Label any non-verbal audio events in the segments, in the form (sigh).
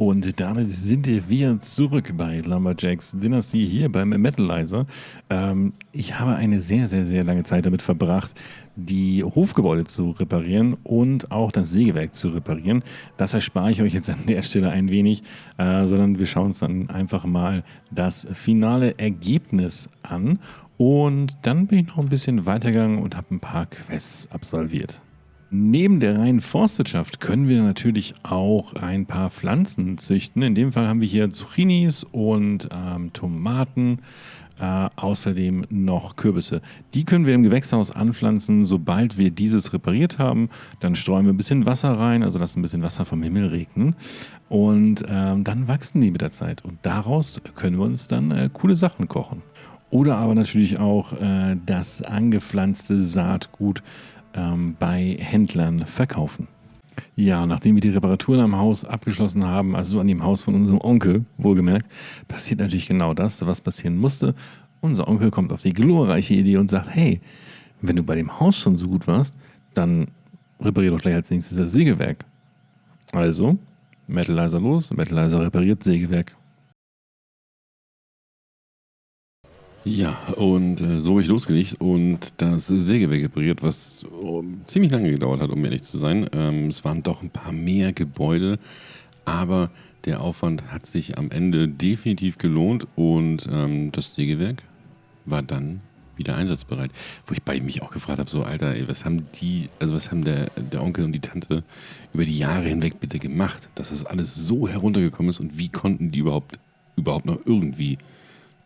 Und damit sind wir zurück bei Lumberjacks Dynasty hier beim Metalizer. Ähm, ich habe eine sehr, sehr, sehr lange Zeit damit verbracht, die Hofgebäude zu reparieren und auch das Sägewerk zu reparieren. Das erspare ich euch jetzt an der Stelle ein wenig, äh, sondern wir schauen uns dann einfach mal das finale Ergebnis an. Und dann bin ich noch ein bisschen weitergegangen und habe ein paar Quests absolviert. Neben der reinen Forstwirtschaft können wir natürlich auch ein paar Pflanzen züchten. In dem Fall haben wir hier Zucchinis und ähm, Tomaten, äh, außerdem noch Kürbisse. Die können wir im Gewächshaus anpflanzen, sobald wir dieses repariert haben. Dann streuen wir ein bisschen Wasser rein, also lassen ein bisschen Wasser vom Himmel regnen. Und ähm, dann wachsen die mit der Zeit. Und daraus können wir uns dann äh, coole Sachen kochen. Oder aber natürlich auch äh, das angepflanzte Saatgut ähm, bei Händlern verkaufen. Ja, nachdem wir die Reparaturen am Haus abgeschlossen haben, also an dem Haus von unserem Onkel, wohlgemerkt, passiert natürlich genau das, was passieren musste. Unser Onkel kommt auf die glorreiche Idee und sagt, hey, wenn du bei dem Haus schon so gut warst, dann reparier doch gleich als nächstes das Sägewerk. Also, Metalizer los, Metalizer repariert Sägewerk. Ja, und äh, so habe ich losgelegt und das Sägewerk repariert, was oh, ziemlich lange gedauert hat, um ehrlich zu sein. Ähm, es waren doch ein paar mehr Gebäude, aber der Aufwand hat sich am Ende definitiv gelohnt und ähm, das Sägewerk war dann wieder einsatzbereit. Wo ich bei mich auch gefragt habe, so Alter, ey, was haben die, also was haben der, der Onkel und die Tante über die Jahre hinweg bitte gemacht, dass das alles so heruntergekommen ist und wie konnten die überhaupt, überhaupt noch irgendwie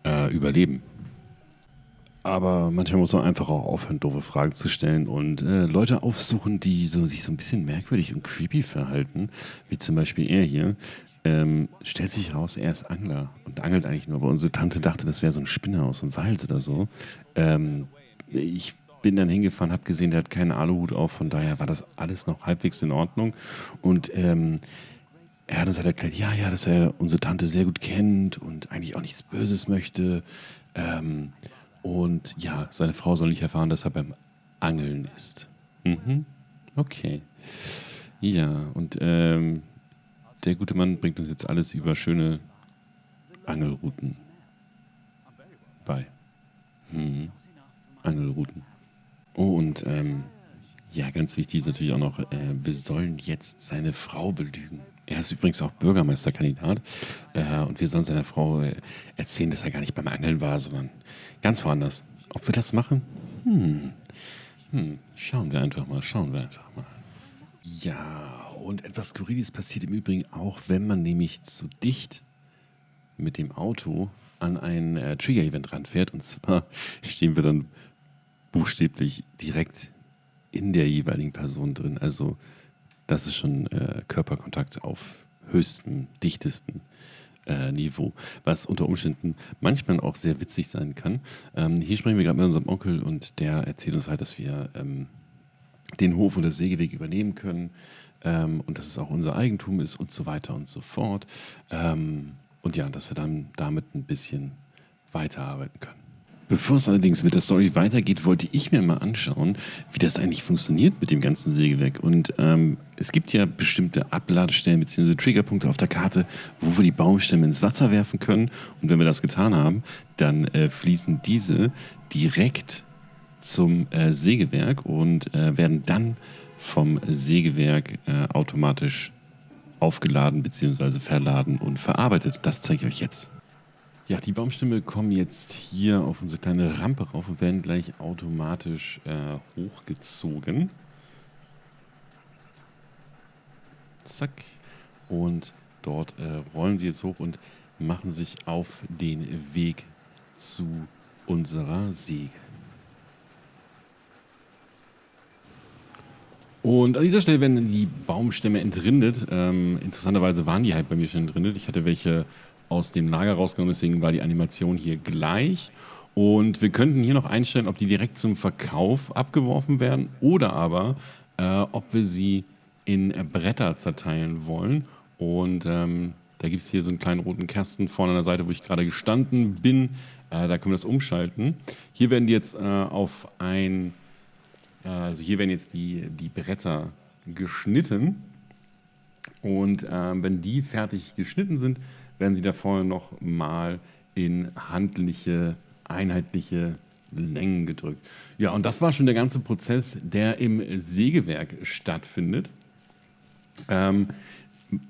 äh, überleben? Aber manchmal muss man einfach auch aufhören, doofe Fragen zu stellen und äh, Leute aufsuchen, die so, sich so ein bisschen merkwürdig und creepy verhalten, wie zum Beispiel er hier. Ähm, stellt sich heraus, er ist Angler und angelt eigentlich nur, aber unsere Tante dachte, das wäre so ein Spinner aus dem Wald oder so. Ähm, ich bin dann hingefahren, habe gesehen, der hat keinen Aluhut auf, von daher war das alles noch halbwegs in Ordnung. Und ähm, er hat uns halt erklärt, ja, ja, dass er unsere Tante sehr gut kennt und eigentlich auch nichts Böses möchte. Ähm, und ja, seine Frau soll nicht erfahren, dass er beim Angeln ist. Mhm. Okay. Ja, und ähm, der gute Mann bringt uns jetzt alles über schöne Angelrouten bei. Mhm. Angelrouten. Oh, und ähm, ja, ganz wichtig ist natürlich auch noch, äh, wir sollen jetzt seine Frau belügen. Er ist übrigens auch Bürgermeisterkandidat äh, und wir sollen seiner Frau äh, erzählen, dass er gar nicht beim Angeln war, sondern ganz woanders. Ob wir das machen? Hm. Hm. Schauen wir einfach mal, schauen wir einfach mal. Ja, und etwas Skurriles passiert im Übrigen auch, wenn man nämlich zu dicht mit dem Auto an ein äh, Trigger-Event ranfährt. Und zwar (laughs) stehen wir dann buchstäblich direkt in der jeweiligen Person drin. Also das ist schon äh, Körperkontakt auf höchstem, dichtesten äh, Niveau, was unter Umständen manchmal auch sehr witzig sein kann. Ähm, hier sprechen wir gerade mit unserem Onkel und der erzählt uns halt, dass wir ähm, den Hof und das Sägeweg übernehmen können ähm, und dass es auch unser Eigentum ist und so weiter und so fort. Ähm, und ja, dass wir dann damit ein bisschen weiterarbeiten können. Bevor es allerdings mit der Story weitergeht, wollte ich mir mal anschauen, wie das eigentlich funktioniert mit dem ganzen Sägewerk. Und ähm, es gibt ja bestimmte Abladestellen bzw. Triggerpunkte auf der Karte, wo wir die Baumstämme ins Wasser werfen können. Und wenn wir das getan haben, dann äh, fließen diese direkt zum äh, Sägewerk und äh, werden dann vom Sägewerk äh, automatisch aufgeladen bzw. verladen und verarbeitet. Das zeige ich euch jetzt. Ja, die Baumstämme kommen jetzt hier auf unsere kleine Rampe rauf und werden gleich automatisch äh, hochgezogen. Zack. Und dort äh, rollen sie jetzt hoch und machen sich auf den Weg zu unserer Säge. Und an dieser Stelle werden die Baumstämme entrindet. Ähm, interessanterweise waren die halt bei mir schon entrindet. Ich hatte welche aus dem Lager rausgenommen, deswegen war die Animation hier gleich. Und wir könnten hier noch einstellen, ob die direkt zum Verkauf abgeworfen werden oder aber, äh, ob wir sie in Bretter zerteilen wollen. Und ähm, da gibt es hier so einen kleinen roten Kasten vorne an der Seite, wo ich gerade gestanden bin. Äh, da können wir das umschalten. Hier werden die jetzt äh, auf ein, äh, also hier werden jetzt die, die Bretter geschnitten Und ähm, wenn die fertig geschnitten sind, werden sie da vorne noch mal in handliche, einheitliche Längen gedrückt. Ja, und das war schon der ganze Prozess, der im Sägewerk stattfindet. Ähm,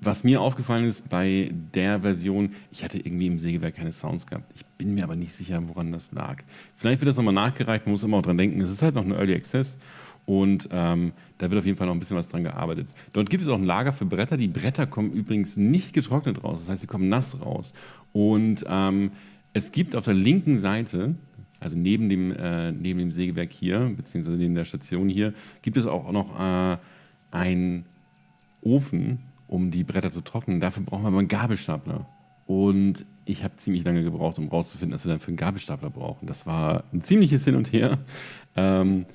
was mir aufgefallen ist bei der Version, ich hatte irgendwie im Sägewerk keine Sounds gehabt. Ich bin mir aber nicht sicher, woran das lag. Vielleicht wird das nochmal nachgereicht, man muss immer auch dran denken, es ist halt noch ein Early Access und ähm, da wird auf jeden Fall noch ein bisschen was dran gearbeitet. Dort gibt es auch ein Lager für Bretter. Die Bretter kommen übrigens nicht getrocknet raus, das heißt, sie kommen nass raus. Und ähm, es gibt auf der linken Seite, also neben dem, äh, neben dem Sägewerk hier, beziehungsweise neben der Station hier, gibt es auch noch äh, einen Ofen, um die Bretter zu trocknen. Dafür brauchen wir aber einen Gabelstapler. Und ich habe ziemlich lange gebraucht, um herauszufinden, dass wir dann für einen Gabelstapler brauchen. Das war ein ziemliches Hin und Her. Ähm,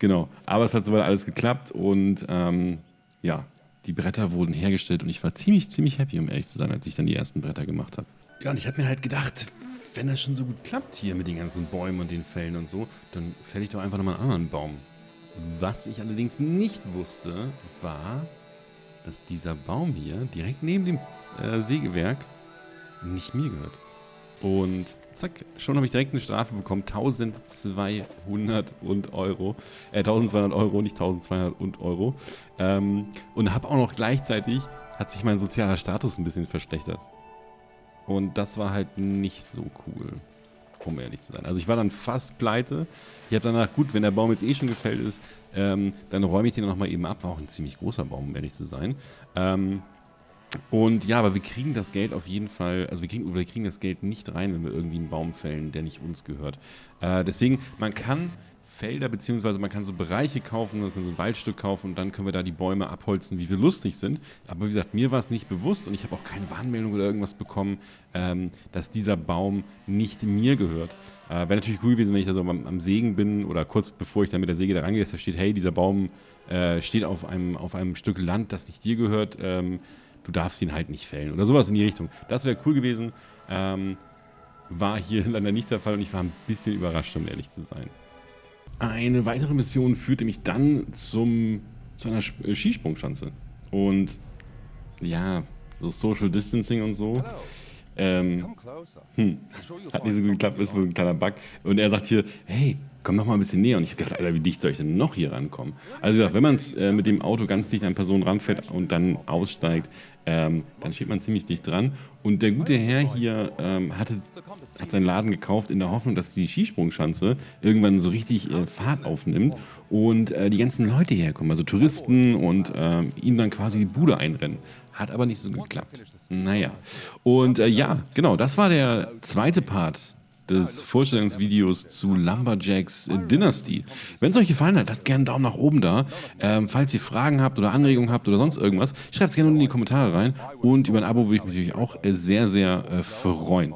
genau, aber es hat soweit alles geklappt und ähm, ja, die Bretter wurden hergestellt und ich war ziemlich, ziemlich happy, um ehrlich zu sein, als ich dann die ersten Bretter gemacht habe. Ja, und ich habe mir halt gedacht, wenn das schon so gut klappt hier mit den ganzen Bäumen und den Fällen und so, dann fälle ich doch einfach nochmal einen anderen Baum. Was ich allerdings nicht wusste, war, dass dieser Baum hier direkt neben dem äh, Sägewerk nicht mir gehört. Und zack, schon habe ich direkt eine Strafe bekommen. 1200 und Euro. Äh, 1200 Euro, nicht 1200 und Euro. Ähm, und habe auch noch gleichzeitig, hat sich mein sozialer Status ein bisschen verschlechtert. Und das war halt nicht so cool, um ehrlich zu sein. Also ich war dann fast pleite. Ich habe danach, gut, wenn der Baum jetzt eh schon gefällt ist, ähm, dann räume ich den nochmal eben ab. War auch ein ziemlich großer Baum, um ehrlich zu sein. Ähm, und ja, aber wir kriegen das Geld auf jeden Fall, also wir kriegen, wir kriegen das Geld nicht rein, wenn wir irgendwie einen Baum fällen, der nicht uns gehört. Äh, deswegen, man kann Felder, beziehungsweise man kann so Bereiche kaufen, man kann so ein Waldstück kaufen und dann können wir da die Bäume abholzen, wie wir lustig sind. Aber wie gesagt, mir war es nicht bewusst und ich habe auch keine Warnmeldung oder irgendwas bekommen, ähm, dass dieser Baum nicht mir gehört. Äh, Wäre natürlich cool gewesen, wenn ich da so am, am, Sägen bin oder kurz bevor ich dann mit der Säge da rangehe, da steht, hey, dieser Baum äh, steht auf einem, auf einem Stück Land, das nicht dir gehört. Ähm, du darfst ihn halt nicht fällen oder sowas in die Richtung. Das wäre cool gewesen. Ähm, war hier (laughs) leider nicht der Fall und ich war ein bisschen überrascht, um ehrlich zu sein. Eine weitere Mission führte mich dann zum, zu einer äh, Skisprungschanze. Und ja, so Social Distancing und so. Ähm, hm, hat nicht so gut geklappt, ist wohl ein kleiner Bug. Und er sagt hier, hey, komm noch mal ein bisschen näher. Und ich habe gedacht, Alter, wie dicht soll ich denn noch hier rankommen? Also wie gesagt, wenn man äh, mit dem Auto ganz dicht an Personen ranfährt und dann aussteigt, ähm, dann steht man ziemlich dicht dran. Und der gute Herr hier ähm, hatte, hat seinen Laden gekauft in der Hoffnung, dass die Skisprungschanze irgendwann so richtig äh, Fahrt aufnimmt und äh, die ganzen Leute herkommen, also Touristen und äh, ihm dann quasi die Bude einrennen. Hat aber nicht so geklappt. Naja. Und äh, ja, genau, das war der zweite Part des Vorstellungsvideos zu Lumberjacks Dynasty. Wenn es euch gefallen hat, lasst gerne einen Daumen nach oben da. Ähm, falls ihr Fragen habt oder Anregungen habt oder sonst irgendwas, schreibt es gerne unten in die Kommentare rein. Und über ein Abo würde ich mich natürlich auch sehr, sehr äh, freuen.